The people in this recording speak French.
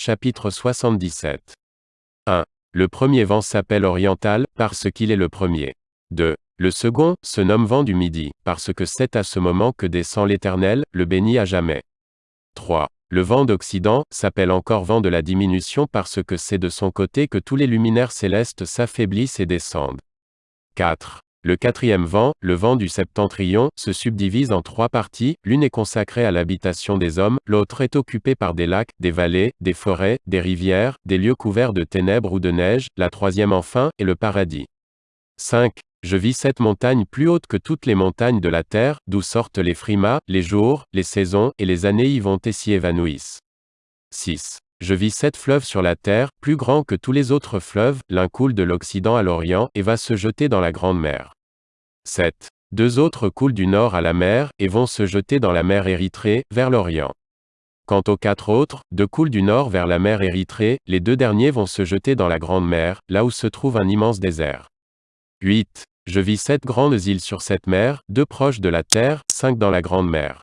chapitre 77. 1. Le premier vent s'appelle oriental, parce qu'il est le premier. 2. Le second, se nomme vent du midi, parce que c'est à ce moment que descend l'Éternel, le béni à jamais. 3. Le vent d'Occident, s'appelle encore vent de la diminution parce que c'est de son côté que tous les luminaires célestes s'affaiblissent et descendent. 4. Le quatrième vent, le vent du septentrion, se subdivise en trois parties, l'une est consacrée à l'habitation des hommes, l'autre est occupée par des lacs, des vallées, des forêts, des rivières, des lieux couverts de ténèbres ou de neige, la troisième enfin, est le paradis. 5. Je vis cette montagne plus haute que toutes les montagnes de la terre, d'où sortent les frimas, les jours, les saisons, et les années y vont et s'y évanouissent. 6. Je vis sept fleuves sur la terre, plus grands que tous les autres fleuves, l'un coule de l'Occident à l'Orient, et va se jeter dans la grande mer. 7. Deux autres coulent du nord à la mer, et vont se jeter dans la mer Érythrée, vers l'Orient. Quant aux quatre autres, deux coulent du nord vers la mer Érythrée, les deux derniers vont se jeter dans la grande mer, là où se trouve un immense désert. 8. Je vis sept grandes îles sur cette mer, deux proches de la terre, cinq dans la grande mer.